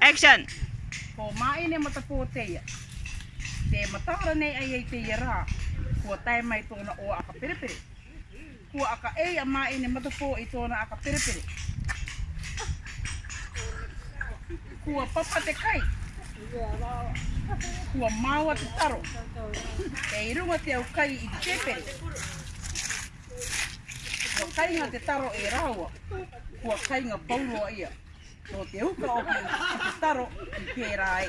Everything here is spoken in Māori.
Action! Ko Māene Matapōteia. Te mataara nei ai ei te ia rā, kua tae mai tōna oa aka perepere. Kua aka ei a Māene Matapō i tōna aka perepere. Kua papa te kai. Kua māoa te taro. Kei runga te au kai i te pēpere. Kua kainga te taro e raua, kua kainga pouroa ia. Nō te uka hoki ki te taro i pērā e.